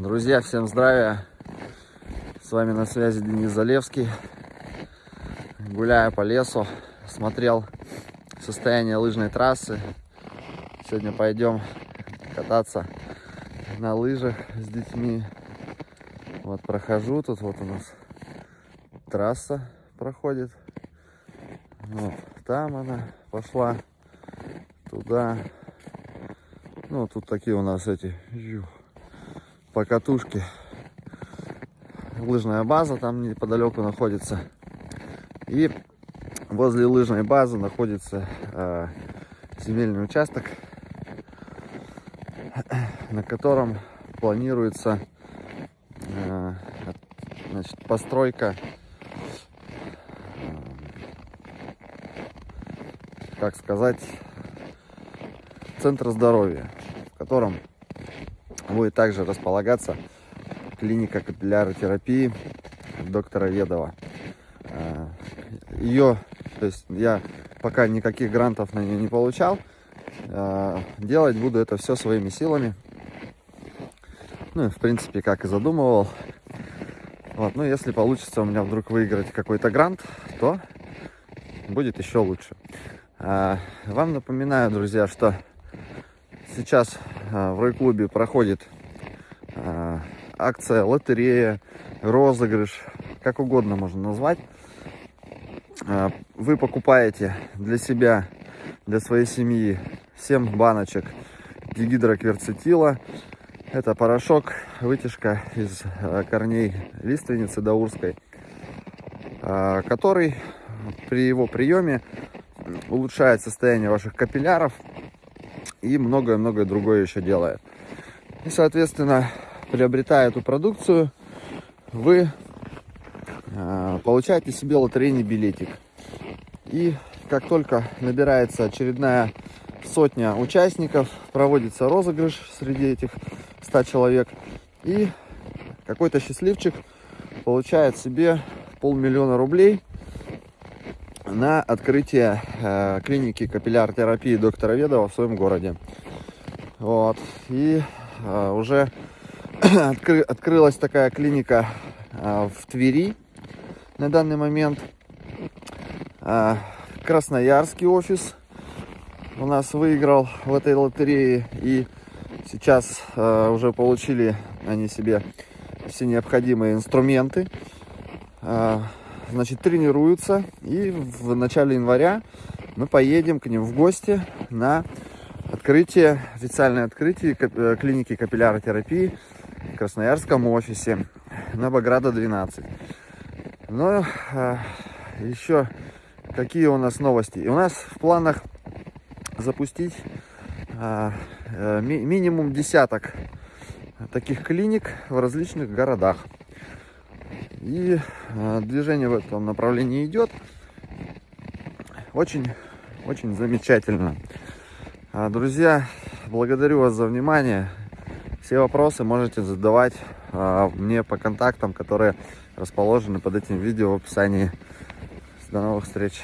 Друзья, всем здравия! С вами на связи Денис Залевский. Гуляя по лесу, смотрел состояние лыжной трассы. Сегодня пойдем кататься на лыжах с детьми. Вот прохожу, тут вот у нас трасса проходит. Вот, там она пошла, туда. Ну, тут такие у нас эти покатушки. Лыжная база там неподалеку находится. И возле лыжной базы находится э, земельный участок, на котором планируется э, значит, постройка, как сказать, центра здоровья, в котором будет также располагаться клиника капилляротерапии доктора Ведова. Ее, то есть я пока никаких грантов на нее не получал, а, делать буду это все своими силами. Ну, в принципе, как и задумывал. Вот, ну, если получится у меня вдруг выиграть какой-то грант, то будет еще лучше. А, вам напоминаю, друзья, что сейчас а, в Рой-клубе проходит а, акция, лотерея, розыгрыш, как угодно можно назвать. А, вы покупаете для себя, для своей семьи 7 баночек дигидрокверцетила. Это порошок, вытяжка из корней лиственницы даурской, который при его приеме улучшает состояние ваших капилляров, и многое-многое другое еще делает. И, соответственно, приобретая эту продукцию, вы э, получаете себе лотерейный билетик. И как только набирается очередная сотня участников, проводится розыгрыш среди этих 100 человек, и какой-то счастливчик получает себе полмиллиона рублей на открытие э, клиники капилляр-терапии доктора Ведова в своем городе. Вот. И э, уже откры открылась такая клиника э, в Твери на данный момент. Э, Красноярский офис у нас выиграл в этой лотерее. И сейчас э, уже получили они себе все необходимые инструменты. Э, значит, тренируются. И в начале января мы поедем к ним в гости на открытие, официальное открытие э, клиники капилляротерапии в Красноярском офисе на Баграда 12. Но а, еще какие у нас новости? И у нас в планах запустить а, а, ми минимум десяток таких клиник в различных городах. И э, движение в этом направлении идет. Очень, очень замечательно. А, друзья, благодарю вас за внимание. Все вопросы можете задавать а, мне по контактам, которые расположены под этим видео в описании. До новых встреч!